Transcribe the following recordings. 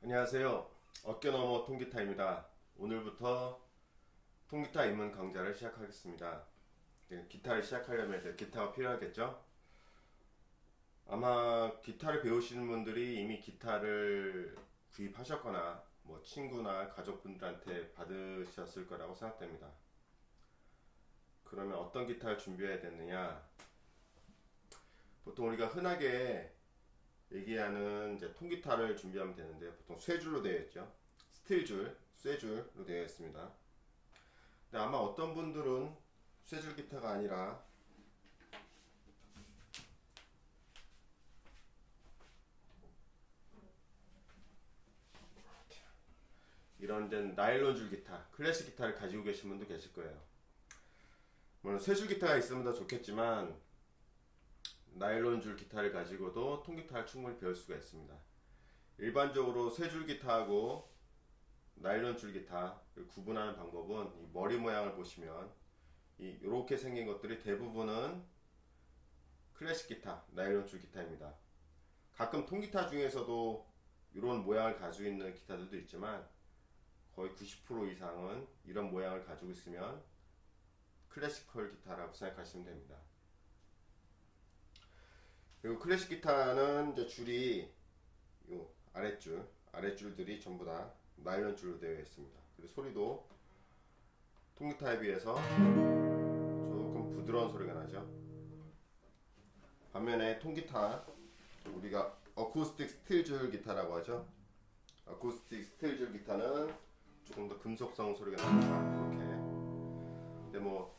안녕하세요. 어깨너머 통기타입니다. 오늘부터 통기타 입문 강좌를 시작하겠습니다. 네, 기타를 시작하려면 이제 기타가 필요하겠죠? 아마 기타를 배우시는 분들이 이미 기타를 구입하셨거나 뭐 친구나 가족분들한테 받으셨을 거라고 생각됩니다. 그러면 어떤 기타를 준비해야 되느냐? 보통 우리가 흔하게 얘기하는 이제 통기타를 준비하면 되는데 보통 쇠줄로 되어 있죠. 스틸줄, 쇠줄로 되어 있습니다. 근데 아마 어떤 분들은 쇠줄 기타가 아니라 이런 데 나일론 줄 기타, 클래식 기타를 가지고 계신 분도 계실 거예요. 물론 쇠줄 기타가 있으면 더 좋겠지만 나일론 줄 기타를 가지고도 통기타를 충분히 배울 수가 있습니다. 일반적으로 쇠줄 기타하고 나일론 줄 기타를 구분하는 방법은 이 머리 모양을 보시면 이 이렇게 생긴 것들이 대부분은 클래식 기타, 나일론 줄 기타입니다. 가끔 통기타 중에서도 이런 모양을 가지고 있는 기타들도 있지만 거의 90% 이상은 이런 모양을 가지고 있으면 클래시컬 기타라고 생각하시면 됩니다. 그리고 클래식 기타는 이제 줄이 요 아랫줄, 아랫줄들이 전부 다 나일론 줄로 되어 있습니다. 그리고 소리도 통기타에 비해서 조금 부드러운 소리가 나죠. 반면에 통기타 우리가 어쿠스틱 스틸줄 기타라고 하죠. 어쿠스틱 스틸줄 기타는 조금 더 금속성 소리가 납니다. 이렇게. 근데 뭐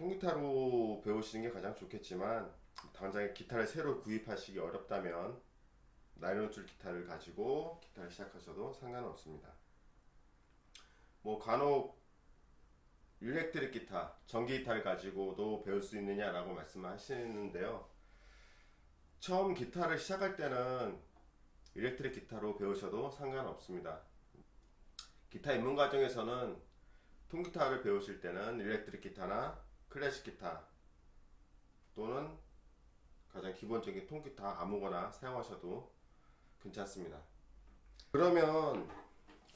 통기타로 배우시는 게 가장 좋겠지만 당장에 기타를 새로 구입하시기 어렵다면 나일론줄 기타를 가지고 기타를 시작하셔도 상관없습니다. 뭐 간혹 일렉트릭 기타, 전기 기타를 가지고도 배울 수 있느냐라고 말씀하시는데요. 처음 기타를 시작할 때는 일렉트릭 기타로 배우셔도 상관없습니다. 기타 입문 과정에서는 통기타를 배우실 때는 일렉트릭 기타나 클래식 기타 또는 가장 기본적인 통기타 아무거나 사용하셔도 괜찮습니다. 그러면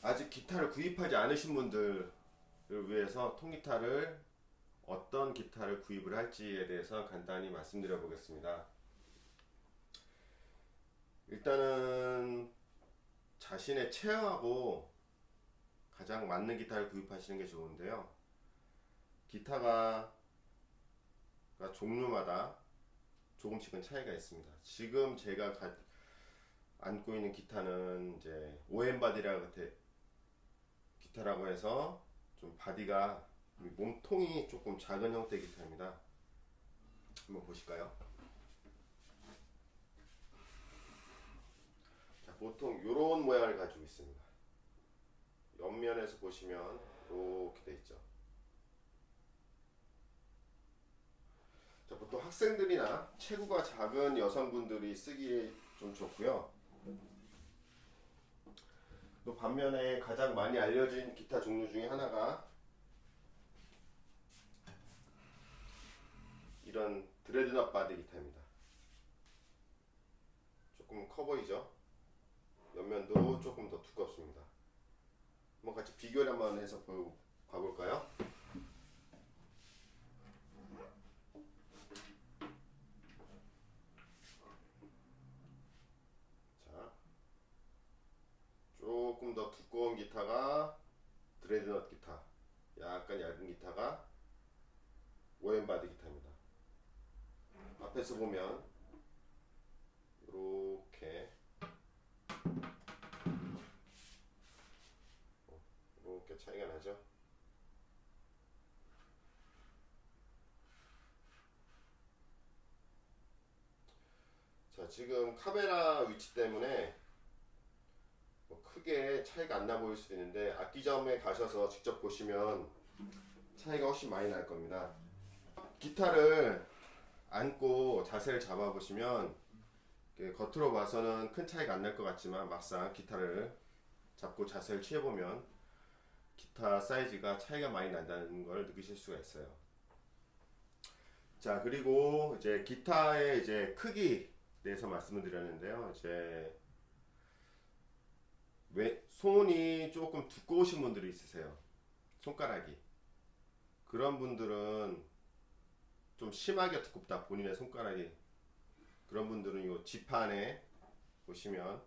아직 기타를 구입하지 않으신 분들을 위해서 통기타를 어떤 기타를 구입을 할지에 대해서 간단히 말씀드려 보겠습니다. 일단은 자신의 체형하고 가장 맞는 기타를 구입하시는 게 좋은데요. 기타가 종류마다 조금씩은 차이가 있습니다. 지금 제가 가, 안고 있는 기타는 이제 오엠 바디라 기타라고 해서 좀 바디가 몸통이 조금 작은 형태 기타입니다. 한번 보실까요? 자, 보통 이런 모양을 가지고 있습니다. 옆면에서 보시면 이렇게 돼 있죠. 자, 보통 학생들이나 체구가 작은 여성분들이 쓰기 좀 좋고요. 또 반면에 가장 많이 알려진 기타 종류 중에 하나가 이런 dreadnought body 기타입니다. 조금 커 보이죠? 옆면도 조금 더 두껍습니다. 한번 같이 비교를 한번 해서 봐볼까요? 자, 조금 더 두꺼운 기타가 드레드넛 기타, 약간 얇은 기타가 오엠바디 기타입니다. 앞에서 보면 이렇게 이렇게 차이가 나죠. 자 지금 카메라 위치 때문에 뭐 크게 차이가 안 나 보일 수도 있는데 악기점에 가셔서 직접 보시면 차이가 훨씬 많이 날 겁니다. 기타를 안고 자세를 잡아 보시면 겉으로 봐서는 큰 차이가 안 날 것 같지만 막상 기타를 잡고 자세를 취해 보면 기타 사이즈가 차이가 많이 난다는 걸 느끼실 수가 있어요. 자 그리고 이제 기타의 이제 크기 대해서 말씀을 드렸는데요. 이제 왜 손이 조금 두꺼우신 분들이 있으세요. 손가락이 그런 분들은 좀 심하게 두껍다 본인의 손가락이 그런 분들은 이 지판에 보시면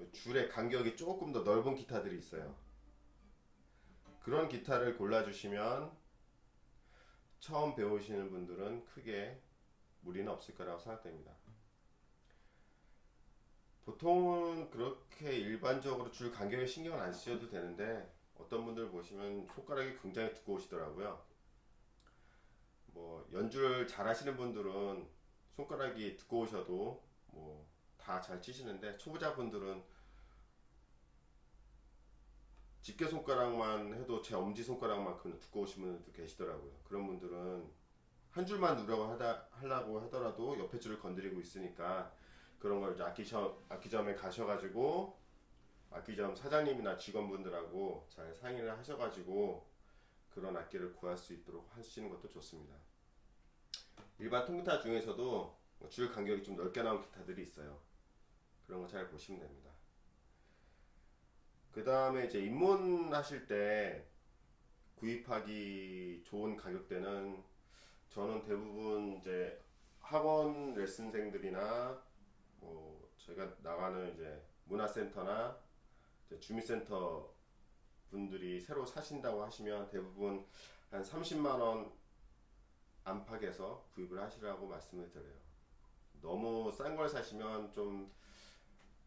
요 줄의 간격이 조금 더 넓은 기타들이 있어요. 그런 기타를 골라주시면 처음 배우시는 분들은 크게 무리는 없을 거라고 생각됩니다. 보통은 그렇게 일반적으로 줄 간격에 신경을 안 쓰셔도 되는데 어떤 분들 보시면 손가락이 굉장히 두꺼우시더라고요. 뭐 연주를 잘 하시는 분들은 손가락이 두꺼우셔도 뭐 다 잘 치시는데 초보자분들은 집게 손가락만 해도 제 엄지 손가락만큼 두꺼우신 분들도 계시더라고요. 그런 분들은 한 줄만 누르려고 하다 하려고 하더라도 옆에 줄을 건드리고 있으니까 그런 걸 이제 악기점 악기점에 가셔가지고 악기점 사장님이나 직원분들하고 잘 상의를 하셔가지고 그런 악기를 구할 수 있도록 하시는 것도 좋습니다. 일반 통기타 중에서도 줄 간격이 좀 넓게 나온 기타들이 있어요. 그런 거 잘 보시면 됩니다. 그 다음에 이제 입문하실 때 구입하기 좋은 가격대는 저는 대부분 이제 학원 레슨생들이나 뭐 저희가 나가는 이제 문화센터나 이제 주민센터 분들이 새로 사신다고 하시면 대부분 한 30만 원 안팎에서 구입을 하시라고 말씀을 드려요. 너무 싼 걸 사시면 좀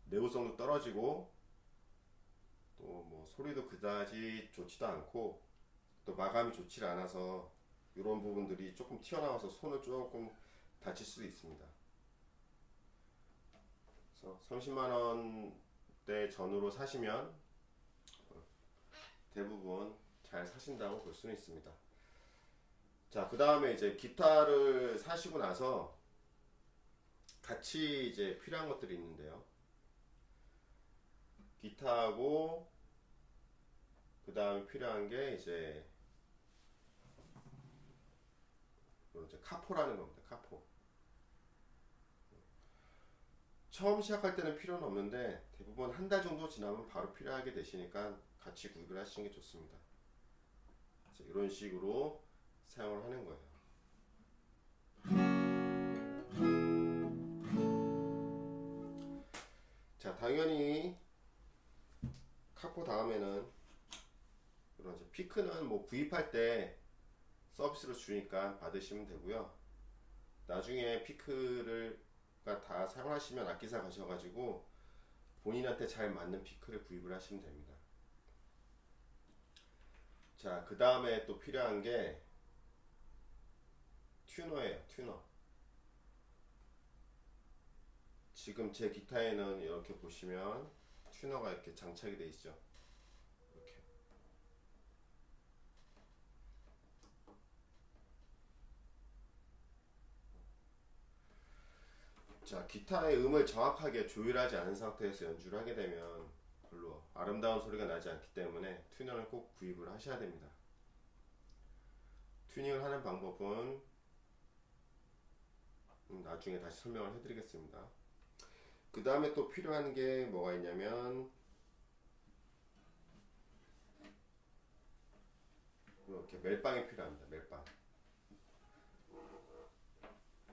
내구성도 떨어지고 또 뭐 소리도 그다지 좋지도 않고 또 마감이 좋지 않아서 이런 부분들이 조금 튀어나와서 손을 조금 다칠 수도 있습니다. 그래서 30만 원대 전후로 사시면 대부분 잘 사신다고 볼 수는 있습니다. 자, 그 다음에 이제 기타를 사시고 나서 같이 이제 필요한 것들이 있는데요. 기타하고 그 다음에 필요한 게 이제 카포라는 겁니다. 카포. 처음 시작할 때는 필요는 없는데 대부분 한 달 정도 지나면 바로 필요하게 되시니까 같이 구입을 하시는 게 좋습니다. 이런 식으로 사용을 하는 거예요. 자, 당연히 카포 다음에는 이런 이제 피크는 뭐 구입할 때 서비스로 주니까 받으시면 되고요. 나중에 피크를 다 사용하시면 악기사 가셔가지고 본인한테 잘 맞는 피크를 구입을 하시면 됩니다. 자, 그 다음에 또 필요한 게 튜너예요, 튜너. 지금 제 기타에는 이렇게 보시면 튜너가 이렇게 장착이 되어 있죠. 이렇게. 자, 기타의 음을 정확하게 조율하지 않은 상태에서 연주를 하게 되면 별로 아름다운 소리가 나지 않기 때문에 튜너를 꼭 구입을 하셔야 됩니다. 튜닝을 하는 방법은 음, 나중에 다시 설명을 해드리겠습니다. 그 다음에 또 필요한 게 뭐가 있냐면 이렇게 멜빵이 필요합니다. 멜빵.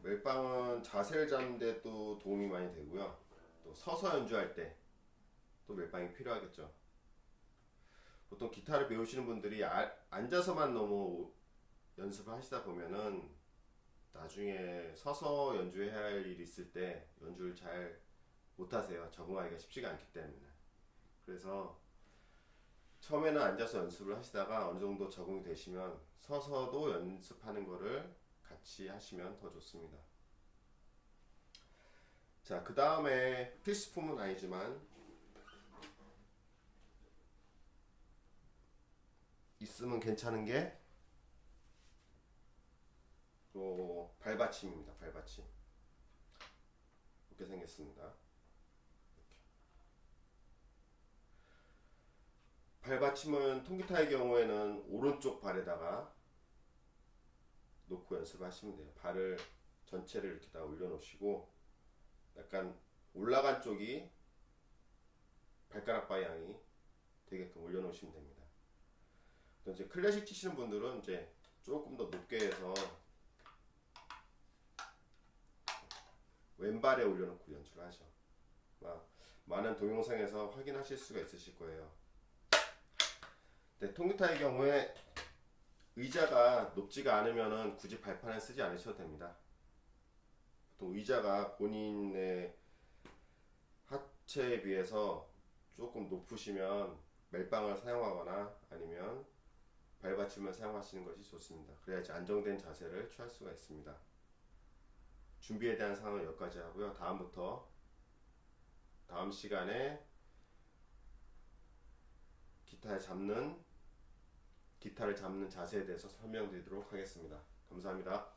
멜빵은 자세를 잡는데 또 도움이 많이 되고요. 또 서서 연주할 때 또 멜빵이 필요하겠죠. 보통 기타를 배우시는 분들이 아, 앉아서만 너무 연습을 하시다 보면은 나중에 서서 연주해야 할 일이 있을 때 연주를 잘 못하세요. 적응하기가 쉽지가 않기 때문에. 그래서 처음에는 앉아서 연습을 하시다가 어느 정도 적응이 되시면 서서도 연습하는 거를 같이 하시면 더 좋습니다. 자, 그 다음에 필수품은 아니지만 있으면 괜찮은 게요 발받침입니다. 발받침. 이렇게 생겼습니다. 발받침은 통기타의 경우에는 오른쪽 발에다가 놓고 연습을 하시면 돼요. 발을 전체를 이렇게 다 올려놓으시고 약간 올라간 쪽이 발가락 방향이 되게끔 올려놓으시면 됩니다. 또 이제 클래식 치시는 분들은 이제 조금 더 높게 해서 왼발에 올려놓고 연주를 하죠. 막 많은 동영상에서 확인하실 수가 있으실 거예요. 네, 통기타의 경우에 의자가 높지가 않으면은 굳이 발판을 쓰지 않으셔도 됩니다. 보통 의자가 본인의 하체에 비해서 조금 높으시면 멜빵을 사용하거나 아니면 발받침을 사용하시는 것이 좋습니다. 그래야지 안정된 자세를 취할 수가 있습니다. 준비에 대한 상황은 여기까지 하고요. 다음부터 다음 시간에 기타에 잡는 기타를 잡는 자세에 대해서 설명드리도록 하겠습니다. 감사합니다.